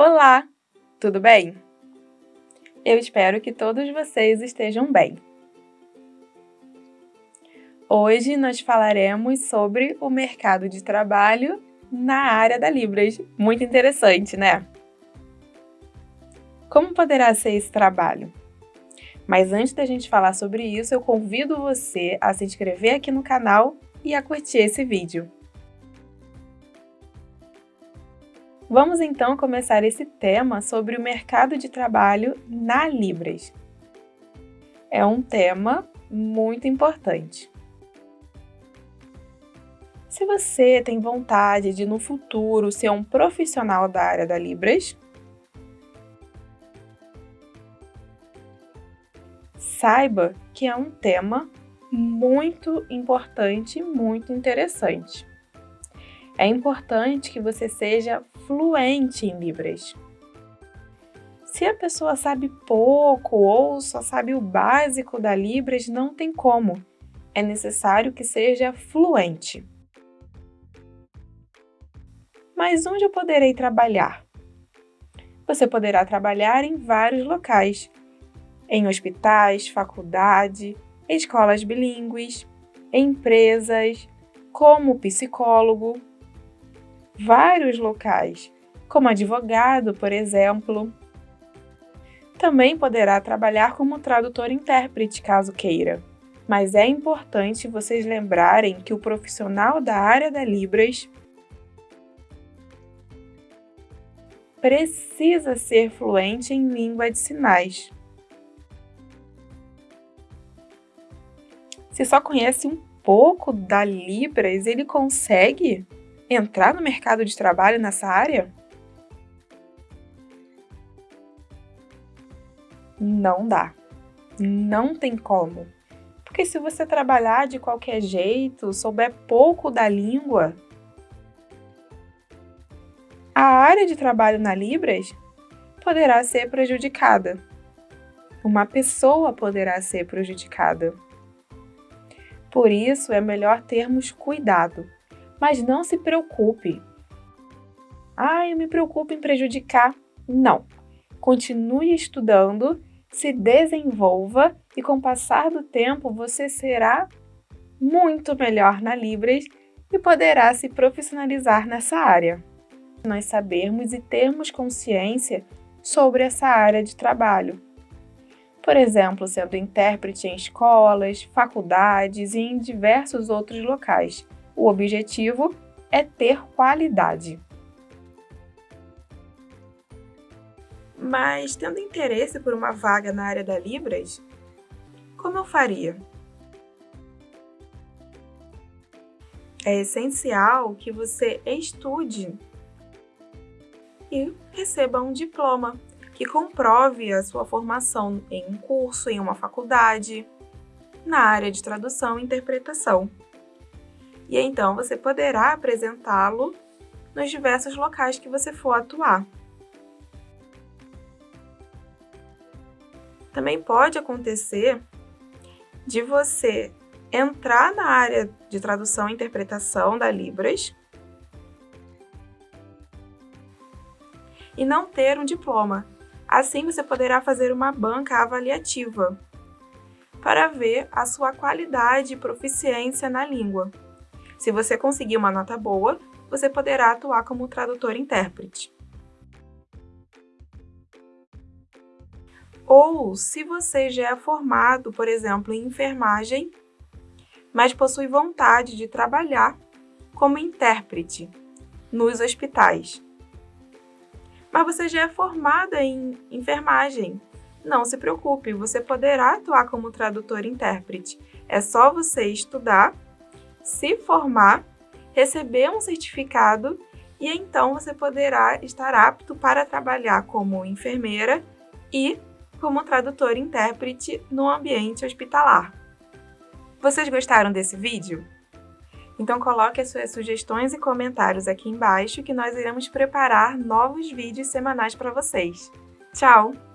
Olá, tudo bem? Eu espero que todos vocês estejam bem. Hoje nós falaremos sobre o mercado de trabalho na área da Libras. Muito interessante, né? Como poderá ser esse trabalho? Mas antes da gente falar sobre isso, eu convido você a se inscrever aqui no canal e a curtir esse vídeo. Vamos então começar esse tema sobre o mercado de trabalho na Libras. É um tema muito importante. Se você tem vontade de no futuro ser um profissional da área da Libras, saiba que é um tema muito importante, muito interessante. É importante que você seja fluente em Libras. Se a pessoa sabe pouco ou só sabe o básico da Libras, não tem como. É necessário que seja fluente. Mas onde eu poderei trabalhar? Você poderá trabalhar em vários locais, em hospitais, faculdade, escolas bilíngues, empresas, como psicólogo, vários locais, como advogado, por exemplo. Também poderá trabalhar como tradutor-intérprete, caso queira. Mas é importante vocês lembrarem que o profissional da área da Libras precisa ser fluente em língua de sinais. Se só conhece um pouco da Libras, ele consegue entrar no mercado de trabalho nessa área? Não dá. Não tem como. Porque se você trabalhar de qualquer jeito, souber pouco da língua, a área de trabalho na Libras poderá ser prejudicada. Uma pessoa poderá ser prejudicada. Por isso, é melhor termos cuidado mas não se preocupe. Ah, eu me preocupo em prejudicar. Não. Continue estudando, se desenvolva e com o passar do tempo você será muito melhor na Libras e poderá se profissionalizar nessa área. Nós sabermos e termos consciência sobre essa área de trabalho. Por exemplo, sendo intérprete em escolas, faculdades e em diversos outros locais o objetivo é ter qualidade. Mas, tendo interesse por uma vaga na área da Libras, como eu faria? É essencial que você estude e receba um diploma que comprove a sua formação em um curso, em uma faculdade, na área de tradução e interpretação e então você poderá apresentá-lo nos diversos locais que você for atuar. Também pode acontecer de você entrar na área de tradução e interpretação da Libras e não ter um diploma. Assim, você poderá fazer uma banca avaliativa para ver a sua qualidade e proficiência na língua. Se você conseguir uma nota boa, você poderá atuar como tradutor-intérprete. Ou se você já é formado, por exemplo, em enfermagem, mas possui vontade de trabalhar como intérprete nos hospitais. Mas você já é formada em enfermagem. Não se preocupe, você poderá atuar como tradutor-intérprete. É só você estudar se formar, receber um certificado e então você poderá estar apto para trabalhar como enfermeira e como tradutor e intérprete no ambiente hospitalar. Vocês gostaram desse vídeo? Então coloque as suas sugestões e comentários aqui embaixo que nós iremos preparar novos vídeos semanais para vocês. Tchau!